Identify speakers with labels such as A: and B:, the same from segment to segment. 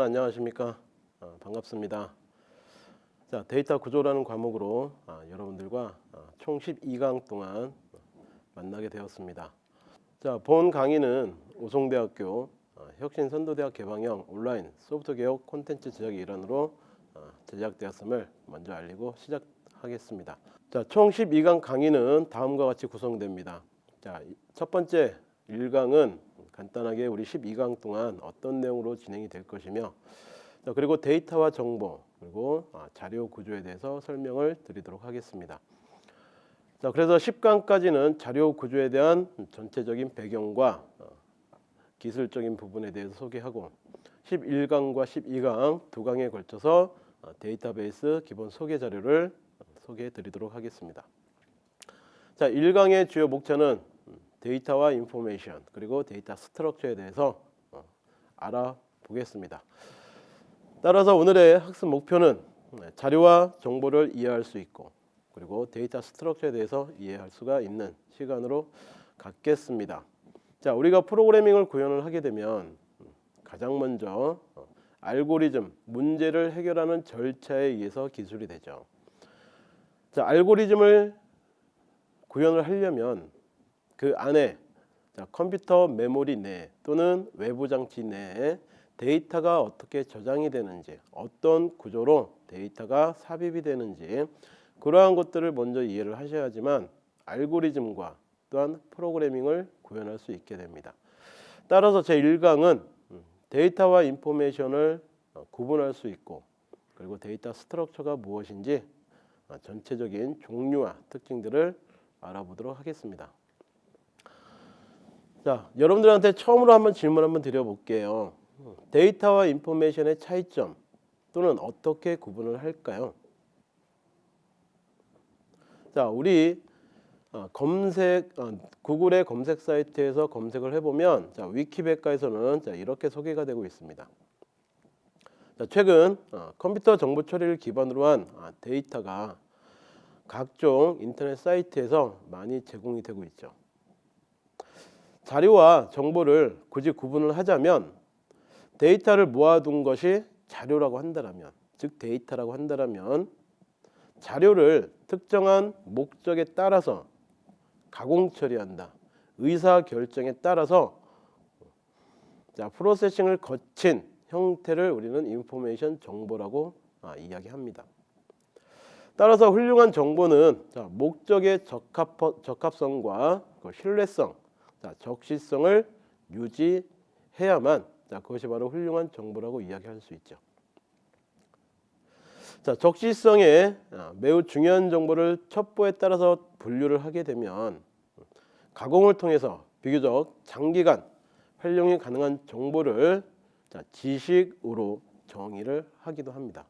A: 자, 여러분 안녕하십니까? 아, 반갑습니다. 자, 데이터 구조라는 과목으로 아, 여러분들과 아, 총 12강 동안 만나게 되었습니다. 자, 본 강의는 오송대학교 아, 혁신선도대학 개방형 온라인 소프트 개혁 콘텐츠 제작의 일환으로 아, 제작되었음을 먼저 알리고 시작하겠습니다. 자, 총 12강 강의는 다음과 같이 구성됩니다. 자, 이- 첫 번째 1강은 간단하게 우리 12강 동안 어떤 내용으로 진행이 될 것이며 자, 그리고 데이터와 정보 그리고 아, 자료 구조에 대해서 설명을 드리도록 하겠습니다. 자, 그래서 10강까지는 자료 구조에 대한 전체적인 배경과 어, 기술적인 부분에 대해서 소개하고 11강과 12강 두 강에 걸쳐서 어, 데이터베이스 기본 소개 자료를 어, 소개해 드리도록 하겠습니다. 자, 1강의 주요 목차는 음, 데이터와 information 그리고 데이터 structure에 대해서 어, 알아보겠습니다. 따라서 오늘의 학습 목표는 네, 자료와 정보를 이해할 수 있고 그리고 데이터 structure에 대해서 이해할 수가 있는 시간으로 갖겠습니다. 자, 우리가 프로그래밍을 구현을 하게 되면 음, 가장 먼저 어, 알고리즘 문제를 해결하는 절차에 의해서 기술이 되죠. 자, 알고리즘을 구현을 하려면 그 안에 자, 컴퓨터 메모리 내 또는 외부 장치 내에 데이터가 어떻게 저장이 되는지 어떤 구조로 데이터가 삽입이 되는지 그러한 것들을 먼저 이해를 하셔야지만 알고리즘과 또한 프로그래밍을 구현할 수 있게 됩니다. 따라서 제 1강은 데이터와 information을 어, 구분할 수 있고 그리고 데이터 structure가 무엇인지 어, 전체적인 종류와 특징들을 알아보도록 하겠습니다. 자, 여러분들한테 처음으로 한번 질문 한번 드려볼게요. 데이터와 information의 차이점 또는 어떻게 구분을 할까요? 자, 우리 어, 검색 어, 구글의 검색 사이트에서 검색을 해보면 자, 위키백과에서는 자, 이렇게 소개가 되고 있습니다. 자, 최근 어, 컴퓨터 정보 처리를 기반으로 한 아, 데이터가 각종 인터넷 사이트에서 많이 제공이 되고 있죠. 자료와 정보를 굳이 구분을 하자면 데이터를 모아둔 것이 자료라고 한다면 즉 데이터라고 한다면 자료를 특정한 목적에 따라서 가공 처리한다. 의사 결정에 따라서 자 프로세싱을 거친 형태를 우리는 인포메이션 정보라고 아, 이야기합니다. 따라서 훌륭한 정보는 자, 목적의 적합, 적합성과 그 신뢰성, 자, 적시성을 유지해야만 자, 그것이 바로 훌륭한 정보라고 이야기할 수 있죠. 자, 적시성에 아, 매우 중요한 정보를 첩보에 따라서 분류를 하게 되면 가공을 통해서 비교적 장기간 활용이 가능한 정보를 자, 지식으로 정의를 하기도 합니다.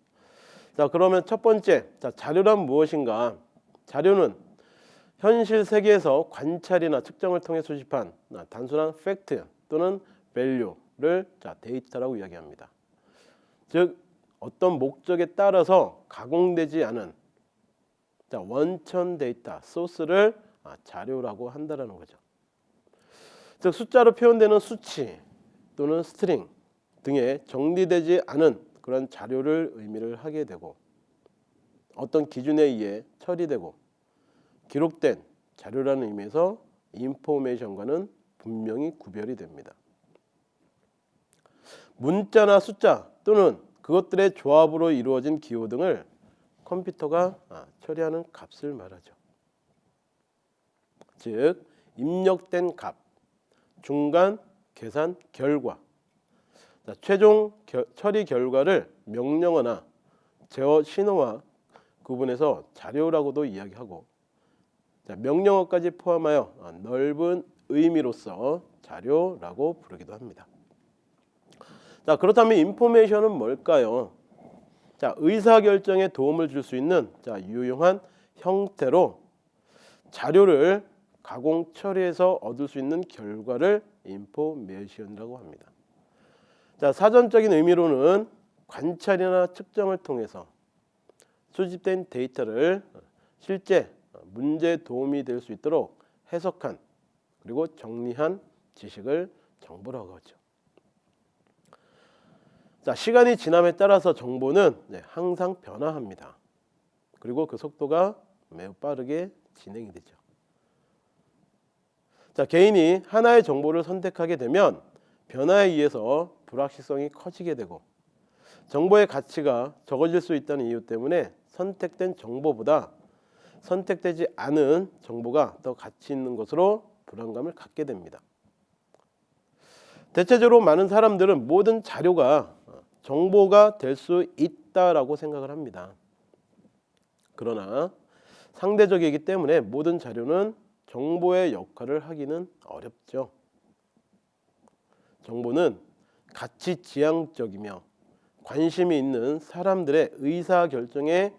A: 자, 그러면 첫 번째, 자, 자료란 무엇인가? 자료는 현실 세계에서 관찰이나 측정을 통해 수집한 아, 단순한 팩트 또는 자, 데이터라고 이야기합니다. 즉 어떤 목적에 따라서 가공되지 않은 자, 원천 데이터 소스를 아, 자료라고 한다라는 거죠. 즉 숫자로 표현되는 수치 또는 string 등에 정리되지 않은 그런 자료를 의미를 하게 되고 어떤 기준에 의해 처리되고 기록된 자료라는 의미에서 information과는 분명히 구별이 됩니다. 문자나 숫자 또는 그것들의 조합으로 이루어진 기호 등을 컴퓨터가 아, 처리하는 값을 말하죠. 즉 입력된 값, 중간 계산 결과, 자, 최종 겨, 처리 결과를 명령어나 제어 신호와 구분해서 자료라고도 이야기하고 자, 명령어까지 포함하여 아, 넓은 의미로서 자료라고 부르기도 합니다. 자 그렇다면 인포메이션은 뭘까요? 자 의사 결정에 도움을 줄 수 있는 자 유용한 형태로 자료를 가공 처리해서 얻을 수 있는 결과를 인포메이션이라고 합니다. 자 사전적인 의미로는 관찰이나 측정을 통해서 수집된 데이터를 실제 문제에 도움이 될 수 있도록 해석한 그리고 정리한 지식을 정보라고 하죠. 자, 시간이 지남에 따라서 정보는 네, 항상 변화합니다. 그리고 그 속도가 매우 빠르게 진행이 되죠. 자, 개인이 하나의 정보를 선택하게 되면 변화에 의해서 불확실성이 커지게 되고 정보의 가치가 적어질 수 있다는 이유 때문에 선택된 정보보다 선택되지 않은 정보가 더 가치 있는 것으로 불안감을 갖게 됩니다. 대체적으로 많은 사람들은 모든 자료가 정보가 될 수 있다라고 생각을 합니다. 그러나 상대적이기 때문에 모든 자료는 정보의 역할을 하기는 어렵죠. 정보는 가치 지향적이며 관심이 있는 사람들의 의사 결정에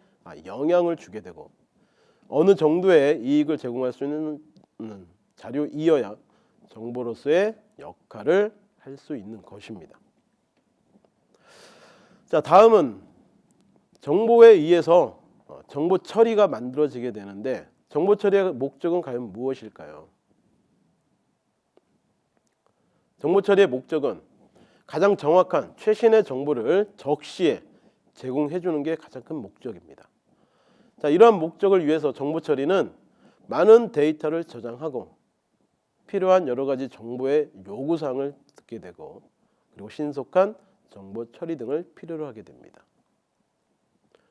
A: 영향을 주게 되고 어느 정도의 이익을 제공할 수 있는 음, 자료이어야 정보로서의 역할을 할 수 있는 것입니다. 자, 다음은 정보에 의해서 어, 정보 처리가 만들어지게 되는데 정보 처리의 목적은 과연 무엇일까요? 정보 처리의 목적은 가장 정확한 최신의 정보를 적시에 제공해 주는 게 가장 큰 목적입니다. 자, 이러한 목적을 위해서 정보 처리는 많은 데이터를 저장하고 필요한 여러 가지 정보의 요구 사항을 듣게 되고 그리고 신속한 정보 처리 등을 필요로 하게 됩니다.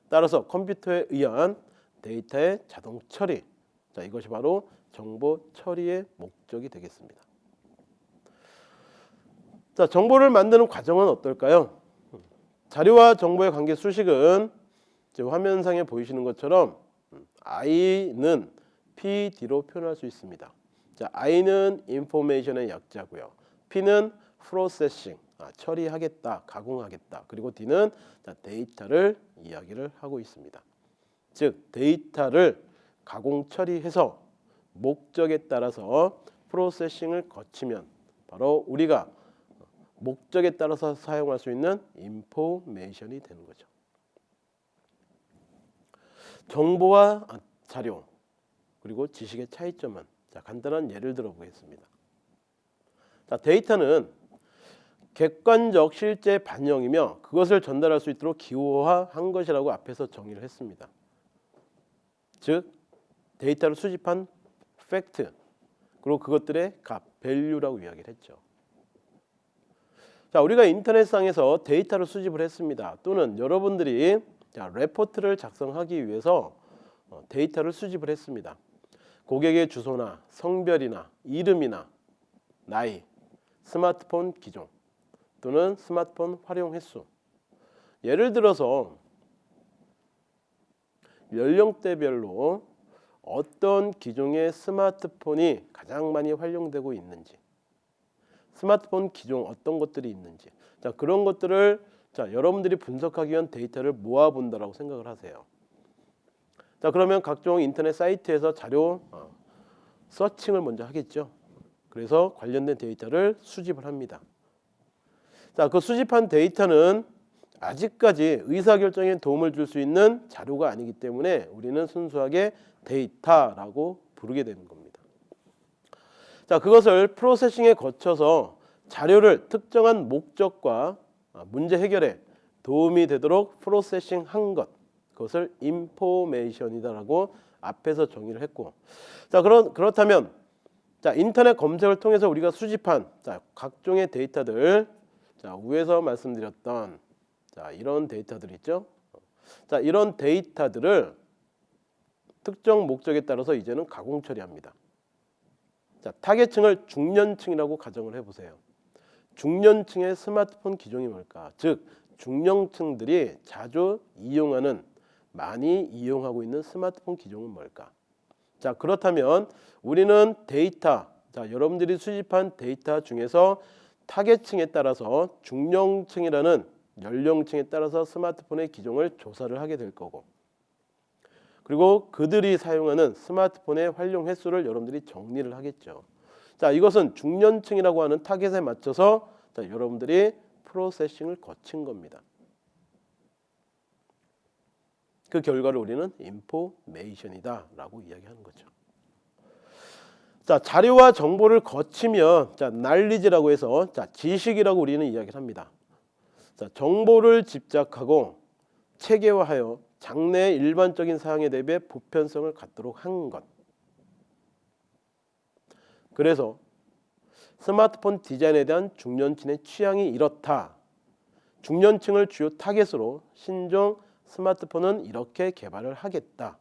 A: 따라서 컴퓨터에 의한 데이터의 자동 처리 자 이것이 바로 정보 처리의 목적이 되겠습니다. 자 정보를 만드는 과정은 어떨까요? 자료와 정보의 관계 수식은 화면상에 보이시는 것처럼 I는 PD로 표현할 수 있습니다. 자, I는 information의 약자고요. P는 processing, 아, 처리하겠다, 가공하겠다. 그리고 D는 자, 데이터를 이야기를 하고 있습니다. 즉 데이터를 가공 처리해서 목적에 따라서 프로세싱을 거치면 바로 우리가 목적에 따라서 사용할 수 있는 인포메이션이 되는 거죠. 정보와 자료 그리고 지식의 차이점은 자, 간단한 예를 들어 보겠습니다. 자, 데이터는 객관적 실제 반영이며 그것을 전달할 수 있도록 기호화한 것이라고 앞에서 정의를 했습니다. 즉 데이터를 수집한 팩트 그리고 그것들의 값, value라고 이야기를 했죠. 자, 우리가 인터넷상에서 데이터를 수집을 했습니다. 또는 여러분들이 자, 레포트를 작성하기 위해서 어, 데이터를 수집을 했습니다. 고객의 주소나 성별이나 이름이나 나이, 스마트폰 기종 또는 스마트폰 활용 횟수 예를 들어서 연령대별로 어떤 기종의 스마트폰이 가장 많이 활용되고 있는지 스마트폰 기종 어떤 것들이 있는지 자 그런 것들을 자 여러분들이 분석하기 위한 데이터를 모아 본다라고 생각을 하세요. 자 그러면 각종 인터넷 사이트에서 자료 어, 서칭을 먼저 하겠죠. 그래서 관련된 데이터를 수집을 합니다. 자, 그 수집한 데이터는 아직까지 의사결정에 도움을 줄 수 있는 자료가 아니기 때문에 우리는 순수하게 데이터라고 부르게 되는 겁니다. 자, 그것을 processing에 거쳐서 자료를 특정한 목적과 문제 해결에 도움이 되도록 processing 한 것, 그것을 information이다라고 앞에서 정의를 했고, 자 그런 그렇다면 자 인터넷 검색을 통해서 우리가 수집한 자 각종의 데이터들, 자 위에서 말씀드렸던 자 이런 데이터들 있죠. 자 이런 데이터들을 특정 목적에 따라서 이제는 가공 처리합니다. 자 타겟층을 중년층이라고 가정을 해보세요. 중년층의 스마트폰 기종이 뭘까? 즉 중년층들이 자주 이용하는 많이 이용하고 있는 스마트폰 기종은 뭘까? 자 그렇다면 우리는 데이터 자 여러분들이 수집한 데이터 중에서 타겟층에 따라서 중년층이라는 연령층에 따라서 스마트폰의 기종을 조사를 하게 될 거고 그리고 그들이 사용하는 스마트폰의 활용 횟수를 여러분들이 정리를 하겠죠. 자 이것은 중년층이라고 하는 타겟에 맞춰서 자, 여러분들이 processing을 거친 겁니다. 그 결과를 우리는 인포메이션이다 라고 이야기하는 거죠. 자 자료와 정보를 거치면 자 날리지라고 해서 자 지식이라고 우리는 이야기를 합니다. 자, 정보를 집착하고 체계화하여 장래의 일반적인 사용에 대비해 보편성을 갖도록 한 것. 그래서 스마트폰 디자인에 대한 중년층의 취향이 이렇다. 중년층을 주요 타겟으로 신종 스마트폰은 이렇게 개발을 하겠다.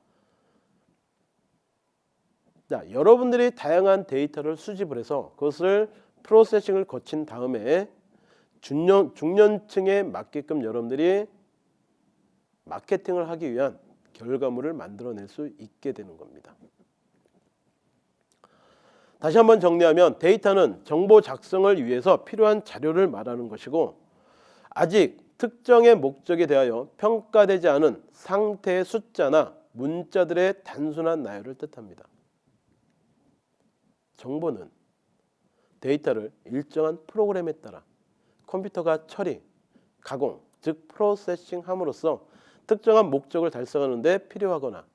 A: 자, 여러분들이 다양한 데이터를 수집을 해서 그것을 프로세싱을 거친 다음에 중년, 중년층에 맞게끔 여러분들이 마케팅을 하기 위한 결과물을 만들어낼 수 있게 되는 겁니다. 다시 한번 정리하면 데이터는 정보 작성을 위해서 필요한 자료를 말하는 것이고 아직 특정의 목적에 대하여 평가되지 않은 상태의 숫자나 문자들의 단순한 나열을 뜻합니다. 정보는 데이터를 일정한 프로그램에 따라 컴퓨터가 처리, 가공, 즉 프로세싱함으로써 특정한 목적을 달성하는 데 필요하거나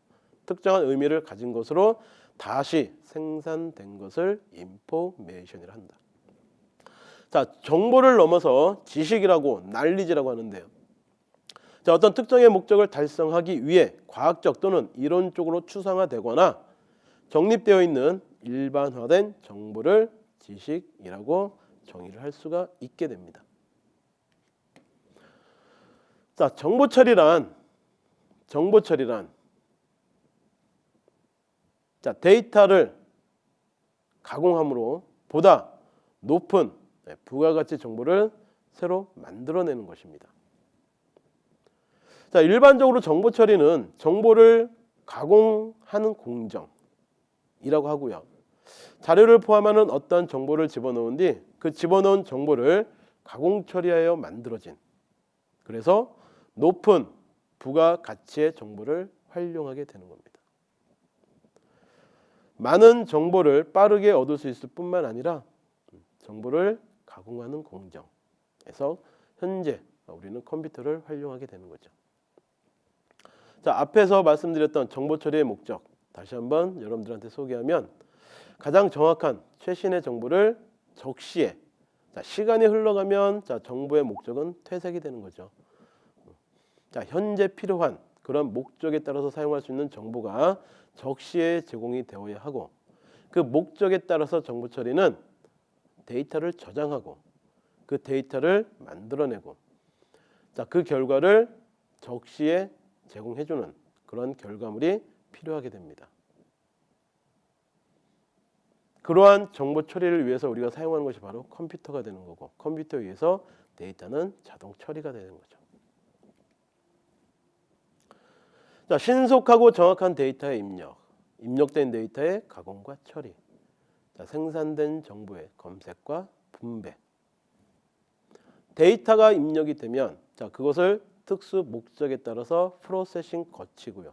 A: 특정한 의미를 가진 것으로 다시 생산된 것을 인포메이션이라 한다. 자, 정보를 넘어서 지식이라고 난리지라고 하는데요. 자, 어떤 특정의 목적을 달성하기 위해 과학적 또는 이론적으로 추상화되거나 정립되어 있는 일반화된 정보를 지식이라고 정의를 할 수가 있게 됩니다. 자, 정보 처리란 정보 처리란 자, 데이터를 가공함으로 보다 높은 네, 부가가치 정보를 새로 만들어내는 것입니다. 자, 일반적으로 정보 처리는 정보를 가공하는 공정이라고 하고요. 자료를 포함하는 어떤 정보를 집어넣은 뒤 그 집어넣은 정보를 가공 처리하여 만들어진 그래서 높은 부가가치의 정보를 활용하게 되는 겁니다. 많은 정보를 빠르게 얻을 수 있을 뿐만 아니라 정보를 가공하는 공정에서 현재 우리는 컴퓨터를 활용하게 되는 거죠. 자 앞에서 말씀드렸던 정보 처리의 목적 다시 한번 여러분들한테 소개하면 가장 정확한 최신의 정보를 적시에 자, 시간이 흘러가면 자, 정보의 목적은 퇴색이 되는 거죠. 자, 현재 필요한 그런 목적에 따라서 사용할 수 있는 정보가 적시에 제공이 되어야 하고 그 목적에 따라서 정보 처리는 데이터를 저장하고 그 데이터를 만들어내고 자, 그 결과를 적시에 제공해주는 그런 결과물이 필요하게 됩니다. 그러한 정보 처리를 위해서 우리가 사용하는 것이 바로 컴퓨터가 되는 거고 컴퓨터에 의해서 데이터는 자동 처리가 되는 거죠. 자, 신속하고 정확한 데이터의 입력, 입력된 데이터의 가공과 처리, 자, 생산된 정보의 검색과 분배. 데이터가 입력이 되면 자, 그것을 특수 목적에 따라서 processing 거치고요.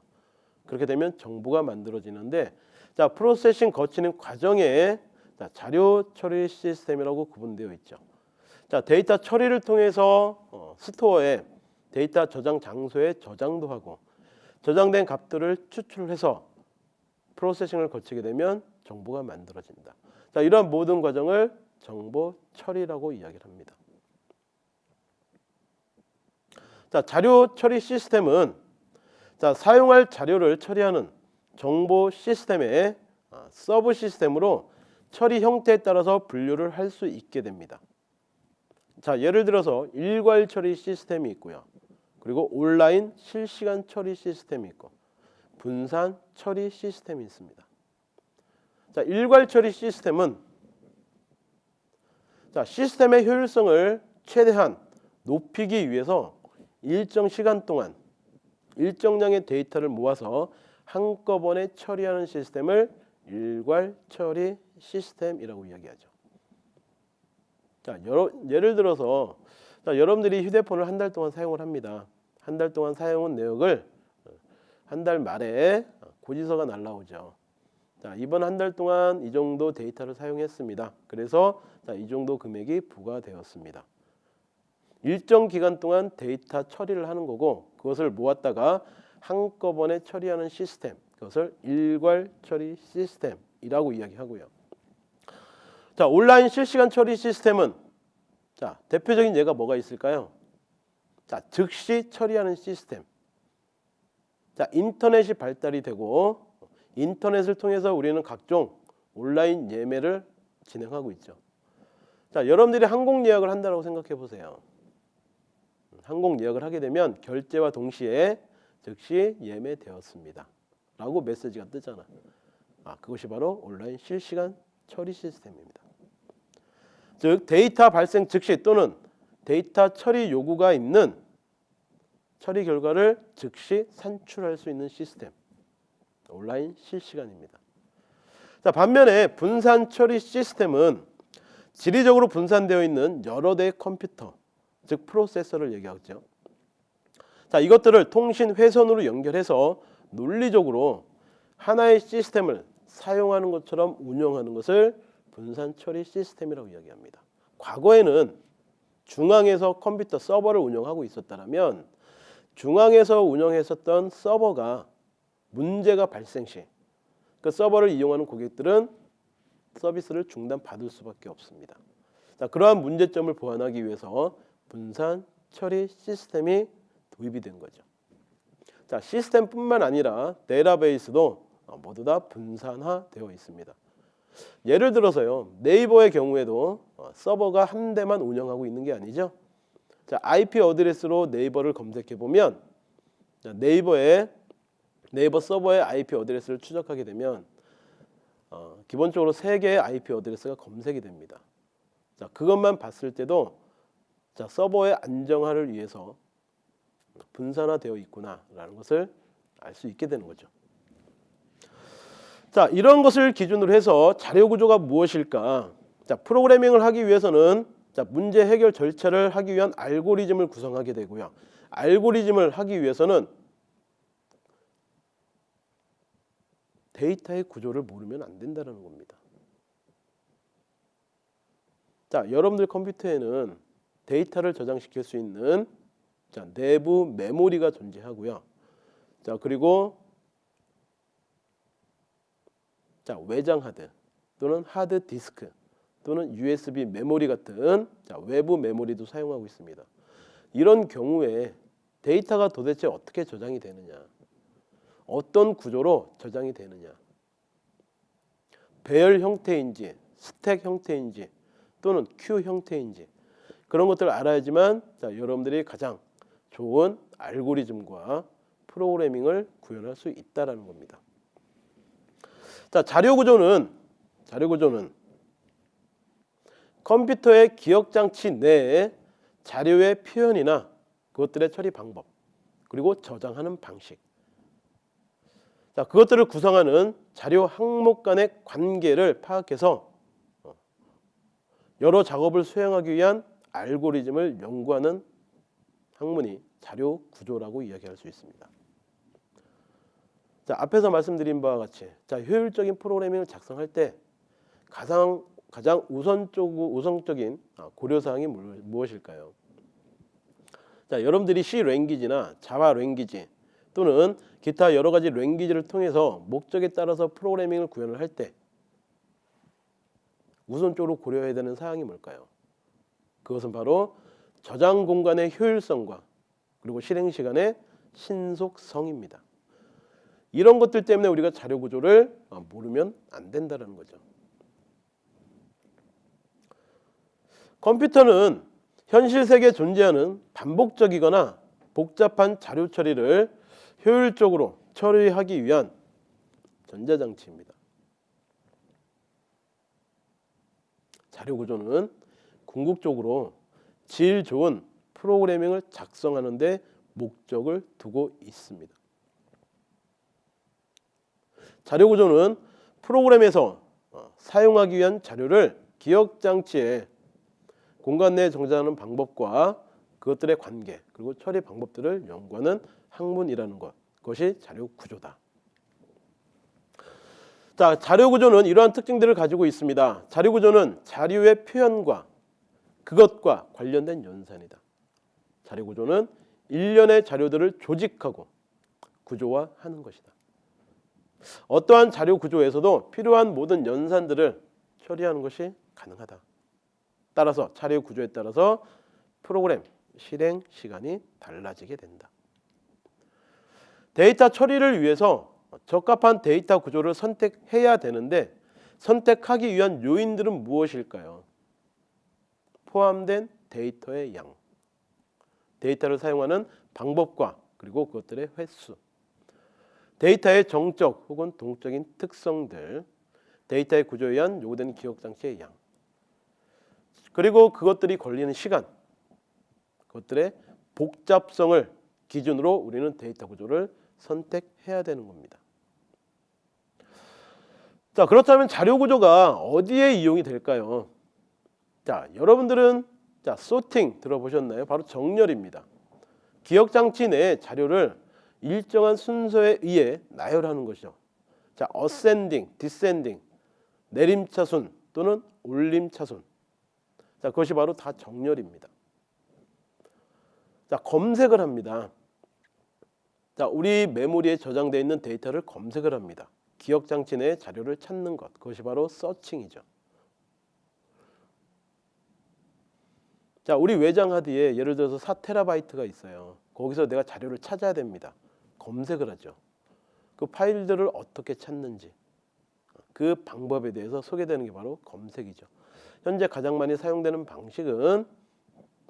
A: 그렇게 되면 정보가 만들어지는데 자, processing 거치는 과정에 자, 자료 처리 시스템이라고 구분되어 있죠. 자, 데이터 처리를 통해서 어, store에 데이터 저장 장소에 저장도 하고 저장된 값들을 추출해서 processing을 거치게 되면 정보가 만들어진다. 자, 이러한 모든 과정을 정보 처리라고 이야기를 합니다. 자, 자료 처리 시스템은 자, 사용할 자료를 처리하는 정보 시스템의 아, subsystem으로 처리 형태에 따라서 분류를 할 수 있게 됩니다. 자, 예를 들어서 일괄 처리 시스템이 있고요. 그리고 온라인 실시간 처리 시스템이 있고 분산 처리 시스템이 있습니다. 자, 일괄 처리 시스템은 자, 시스템의 효율성을 최대한 높이기 위해서 일정 시간 동안 일정량의 데이터를 모아서 한꺼번에 처리하는 시스템을 일괄 처리 시스템이라고 이야기하죠. 자, 여러, 예를 들어서 자, 여러분들이 휴대폰을 한 달 동안 사용을 합니다. 한 달 동안 사용한 내역을 한 달 말에 고지서가 날라오죠. 자, 이번 한 달 동안 이 정도 데이터를 사용했습니다. 그래서 자, 이 정도 금액이 부과되었습니다. 일정 기간 동안 데이터 처리를 하는 거고 그것을 모았다가 한꺼번에 처리하는 시스템 그것을 일괄 처리 시스템이라고 이야기하고요. 자 온라인 실시간 처리 시스템은 자 대표적인 예가 뭐가 있을까요? 자, 즉시 처리하는 시스템. 자, 인터넷이 발달이 되고 인터넷을 통해서 우리는 각종 온라인 예매를 진행하고 있죠. 자, 여러분들이 항공 예약을 한다고 생각해 보세요. 항공 예약을 하게 되면 결제와 동시에 즉시 예매되었습니다. 라고 메시지가 뜨잖아. 아, 그것이 바로 온라인 실시간 처리 시스템입니다. 즉 데이터 발생 즉시 또는 데이터 처리 요구가 있는 처리 결과를 즉시 산출할 수 있는 시스템. 온라인 실시간입니다. 자, 반면에 분산 처리 시스템은 지리적으로 분산되어 있는 여러 대의 컴퓨터, 즉 프로세서를 얘기하죠. 자, 이것들을 통신 회선으로 연결해서 논리적으로 하나의 시스템을 사용하는 것처럼 운영하는 것을 분산 처리 시스템이라고 이야기합니다. 과거에는 중앙에서 컴퓨터 서버를 운영하고 있었다면 중앙에서 운영했었던 서버가 문제가 발생 시 그 서버를 이용하는 고객들은 서비스를 중단받을 수밖에 없습니다. 자, 그러한 문제점을 보완하기 위해서 분산 처리 시스템이 도입이 된 거죠. 자, 시스템뿐만 아니라 데이터베이스도 모두 다 분산화되어 있습니다. 예를 들어서요. 네이버의 경우에도 어, 서버가 한 대만 운영하고 있는 게 아니죠. 자, IP address로 네이버를 검색해 보면 네이버에 네이버 서버의 IP address를 추적하게 되면 어, 기본적으로 세 개의 IP address가 검색이 됩니다. 자, 그것만 봤을 때도 자, 서버의 안정화를 위해서 분산화되어 있구나 라는 것을 알 수 있게 되는 거죠. 자, 이런 것을 기준으로 해서 자료 구조가 무엇일까? 자, 프로그래밍을 하기 위해서는 자, 문제 해결 절차를 하기 위한 알고리즘을 구성하게 되고요. 알고리즘을 하기 위해서는 데이터의 구조를 모르면 안 된다는 겁니다. 자, 여러분들 컴퓨터에는 데이터를 저장시킬 수 있는 자, 내부 메모리가 존재하고요. 자, 그리고 자, 외장 하드 또는 하드 디스크 또는 USB 메모리 같은 자, 외부 메모리도 사용하고 있습니다. 이런 경우에 데이터가 도대체 어떻게 저장이 되느냐? 어떤 구조로 저장이 되느냐? 배열 형태인지 스택 형태인지 또는 큐 형태인지 그런 것들을 알아야지만 자, 여러분들이 가장 좋은 알고리즘과 프로그래밍을 구현할 수 있다라는 겁니다. 자, 자료 구조는 자료 구조는 컴퓨터의 기억 장치 내에 자료의 표현이나 그것들의 처리 방법 그리고 저장하는 방식 자, 그것들을 구성하는 자료 항목 간의 관계를 파악해서 어, 여러 작업을 수행하기 위한 알고리즘을 연구하는 학문이 자료 구조라고 이야기할 수 있습니다. 자, 앞에서 말씀드린 바와 같이 자, 효율적인 프로그래밍을 작성할 때 가장 가장 우선적 우선적인 아, 고려 사항이 무엇일까요? 자, 여러분들이 C 랭귀지나 자바 랭귀지 또는 기타 여러 가지 랭귀지를 통해서 목적에 따라서 프로그래밍을 구현을 할 때 우선적으로 고려해야 되는 사항이 뭘까요? 그것은 바로 저장 공간의 효율성과 그리고 실행 시간의 신속성입니다. 이런 것들 때문에 우리가 자료 구조를 어, 모르면 안 된다는 거죠. 컴퓨터는 현실 세계에 존재하는 반복적이거나 복잡한 자료 처리를 효율적으로 처리하기 위한 전자장치입니다. 자료 구조는 궁극적으로 질 좋은 프로그래밍을 작성하는 데 목적을 두고 있습니다. 자료 구조는 프로그램에서 어, 사용하기 위한 자료를 기억 장치에 공간 내에 정자하는 방법과 그것들의 관계 그리고 처리 방법들을 연구하는 학문이라는 것 그것이 자료 구조다. 자, 자료 구조는 이러한 특징들을 가지고 있습니다. 자료 구조는 자료의 표현과 그것과 관련된 연산이다. 자료 구조는 일련의 자료들을 조직하고 구조화하는 것이다. 어떠한 자료 구조에서도 필요한 모든 연산들을 처리하는 것이 가능하다. 따라서 자료 구조에 따라서 프로그램 실행 시간이 달라지게 된다. 데이터 처리를 위해서 적합한 데이터 구조를 선택해야 되는데 선택하기 위한 요인들은 무엇일까요? 포함된 데이터의 양, 데이터를 사용하는 방법과 그리고 그것들의 횟수, 데이터의 정적 혹은 동적인 특성들, 데이터의 구조에 의한 요구되는 기억 장치의 양, 그리고 그것들이 걸리는 시간, 그것들의 복잡성을 기준으로 우리는 데이터 구조를 선택해야 되는 겁니다. 자, 그렇다면 자료 구조가 어디에 이용이 될까요? 자, 여러분들은 자, 소팅 들어보셨나요? 바로 정렬입니다. 기억 장치 내 자료를 일정한 순서에 의해 나열하는 것이죠. 자, ascending, descending, 내림차순 또는 올림차순. 자, 그것이 바로 다 정렬입니다. 자, 검색을 합니다. 자, 우리 메모리에 저장되어 있는 데이터를 검색을 합니다. 기억 장치 내 자료를 찾는 것. 그것이 바로 서칭이죠. 자, 우리 외장 하드에 예를 들어서 4테라바이트가 있어요. 거기서 내가 자료를 찾아야 됩니다. 검색을 하죠. 그 파일들을 어떻게 찾는지 그 방법에 대해서 소개되는 게 바로 검색이죠. 현재 가장 많이 사용되는 방식은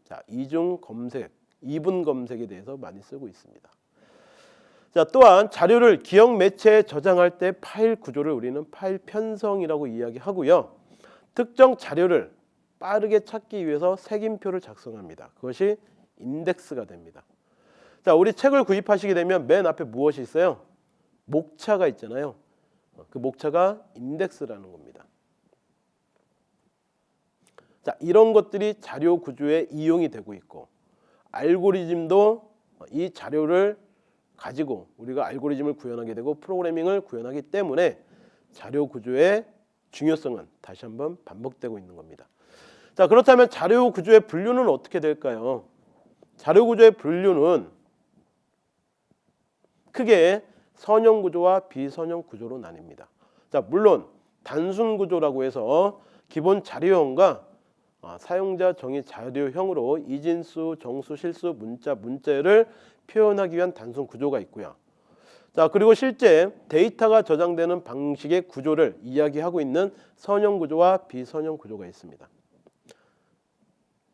A: 자, 이중 검색, 이분 검색에 대해서 많이 쓰고 있습니다. 자, 또한 자료를 기억 매체에 저장할 때 파일 구조를 우리는 파일 편성이라고 이야기하고요. 특정 자료를 빠르게 찾기 위해서 색임표를 작성합니다. 그것이 인덱스가 됩니다. 자, 우리 책을 구입하시게 되면 맨 앞에 무엇이 있어요? 목차가 있잖아요. 그 목차가 인덱스라는 겁니다. 자, 이런 것들이 자료 구조에 이용이 되고 있고 알고리즘도 이 자료를 가지고 우리가 알고리즘을 구현하게 되고 프로그래밍을 구현하기 때문에 자료 구조의 중요성은 다시 한번 반복되고 있는 겁니다. 자, 그렇다면 자료 구조의 분류는 어떻게 될까요? 자료 구조의 분류는 크게 선형 구조와 비선형 구조로 나뉩니다. 자, 물론 단순 구조라고 해서 기본 자료형과 아, 사용자 정의 자료형으로 이진수, 정수, 실수, 문자, 문자를 표현하기 위한 단순 구조가 있고요. 자 그리고 실제 데이터가 저장되는 방식의 구조를 이야기하고 있는 선형 구조와 비선형 구조가 있습니다.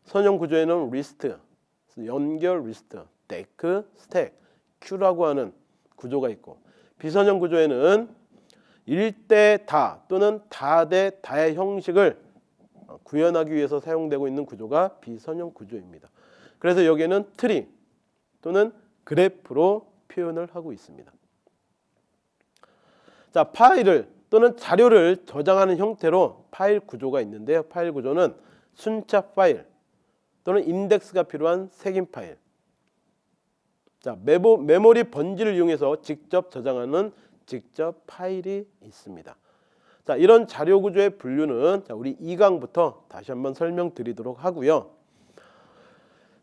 A: 선형 구조에는 리스트, 연결 리스트, deque, 스택, queue라고 하는 구조가 있고 비선형 구조에는 일대 다 또는 다대 다의 형식을 구현하기 위해서 사용되고 있는 구조가 비선형 구조입니다. 그래서 여기에는 트리 또는 그래프로 표현을 하고 있습니다. 자, 파일을 또는 자료를 저장하는 형태로 파일 구조가 있는데요. 파일 구조는 순차 파일 또는 인덱스가 필요한 색인 파일. 자, 메모, 메모리 번지를 이용해서 직접 저장하는 직접 파일이 있습니다. 자, 이런 자료 구조의 분류는 자, 우리 2강부터 다시 한번 설명드리도록 하고요.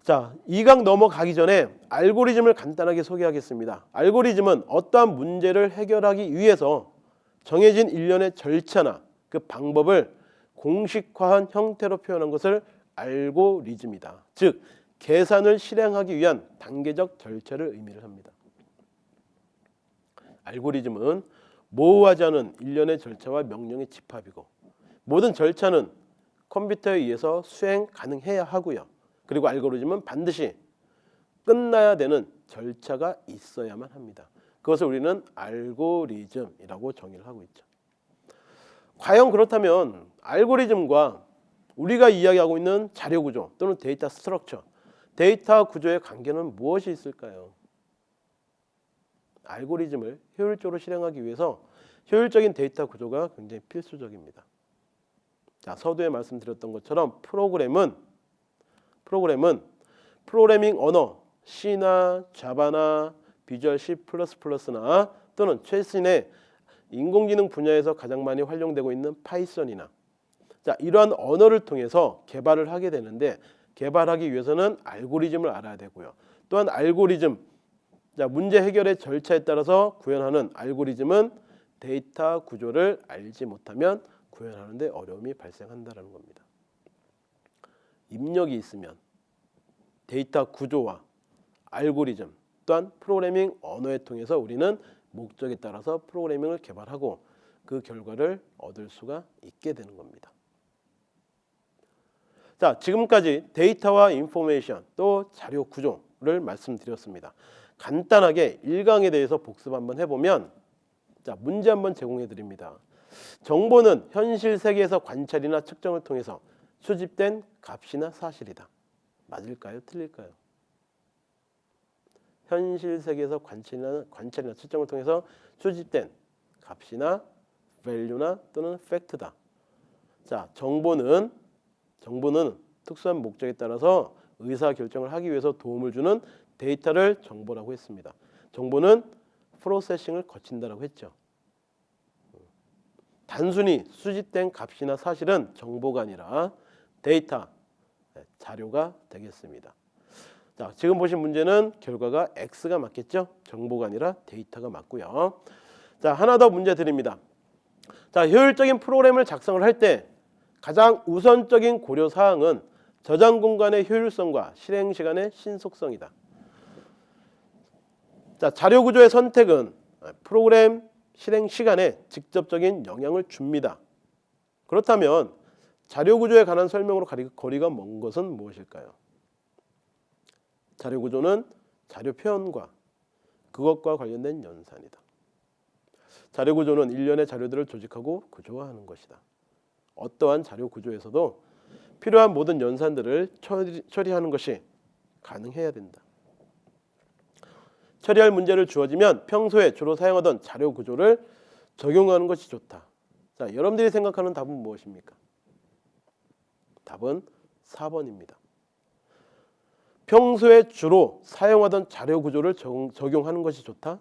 A: 자, 2강 넘어가기 전에 알고리즘을 간단하게 소개하겠습니다. 알고리즘은 어떠한 문제를 해결하기 위해서 정해진 일련의 절차나 그 방법을 공식화한 형태로 표현한 것을 알고리즘이다. 즉, 계산을 실행하기 위한 단계적 절차를 의미를 합니다. 알고리즘은 모호하지 않은 일련의 절차와 명령의 집합이고 모든 절차는 컴퓨터에 의해서 수행 가능해야 하고요. 그리고 알고리즘은 반드시 끝나야 되는 절차가 있어야만 합니다. 그것을 우리는 알고리즘이라고 정의를 하고 있죠. 과연 그렇다면 알고리즘과 우리가 이야기하고 있는 자료 구조 또는 data structure, 데이터 구조의 관계는 무엇이 있을까요? 알고리즘을 효율적으로 실행하기 위해서 효율적인 데이터 구조가 굉장히 필수적입니다. 자, 서두에 말씀드렸던 것처럼 프로그램은 프로그램은 프로그래밍 언어 C나 자바나 Visual C++나 또는 최신의 인공지능 분야에서 가장 많이 활용되고 있는 파이썬이나 자 이러한 언어를 통해서 개발을 하게 되는데 개발하기 위해서는 알고리즘을 알아야 되고요. 또한 알고리즘 자 문제 해결의 절차에 따라서 구현하는 알고리즘은 데이터 구조를 알지 못하면 구현하는 데 어려움이 발생한다는 겁니다. 입력이 있으면 데이터 구조와 알고리즘 또한 프로그래밍 언어에 통해서 우리는 목적에 따라서 프로그래밍을 개발하고 그 결과를 얻을 수가 있게 되는 겁니다. 자, 지금까지 데이터와 information 또 자료 구조를 말씀드렸습니다. 간단하게 1강에 대해서 복습 한번 해보면 자, 문제 한번 제공해 드립니다. 정보는 현실 세계에서 관찰이나 측정을 통해서 수집된 값이나 사실이다. 맞을까요? 틀릴까요? 현실 세계에서 관찰이나, 관찰이나 측정을 통해서 수집된 값이나 value나 또는 fact다. 자, 정보는 정보는 특수한 목적에 따라서 의사 결정을 하기 위해서 도움을 주는 데이터를 정보라고 했습니다. 정보는 프로세싱을 거친다라고 했죠. 단순히 수집된 값이나 사실은 정보가 아니라 데이터, 네, 자료가 되겠습니다. 자, 지금 보신 문제는 결과가 X가 맞겠죠? 정보가 아니라 데이터가 맞고요. 자, 하나 더 문제 드립니다. 자, 효율적인 프로그램을 작성을 할 때 가장 우선적인 고려 사항은 저장 공간의 효율성과 실행 시간의 신속성이다. 자, 자료 구조의 선택은 프로그램 실행 시간에 직접적인 영향을 줍니다. 그렇다면 자료 구조에 관한 설명으로 거리가 먼 것은 무엇일까요? 자료 구조는 자료 표현과 그것과 관련된 연산이다. 자료 구조는 일련의 자료들을 조직하고 구조화하는 것이다. 어떠한 자료 구조에서도 필요한 모든 연산들을 처리, 처리하는 것이 가능해야 된다. 처리할 문제를 주어지면 평소에 주로 사용하던 자료 구조를 적용하는 것이 좋다. 자, 여러분들이 생각하는 답은 무엇입니까? 답은 4번입니다. 평소에 주로 사용하던 자료 구조를 적- 적용하는 것이 좋다?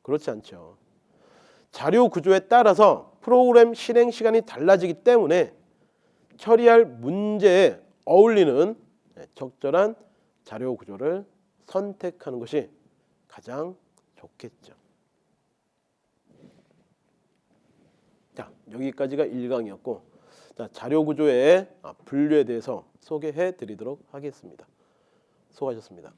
A: 그렇지 않죠. 자료 구조에 따라서 프로그램 실행 시간이 달라지기 때문에 처리할 문제에 어울리는 적절한 자료 구조를 선택하는 것이 가장 좋겠죠. 자, 여기까지가 1강이었고 자, 자료 구조의 아, 분류에 대해서 소개해 드리도록 하겠습니다. 수고하셨습니다.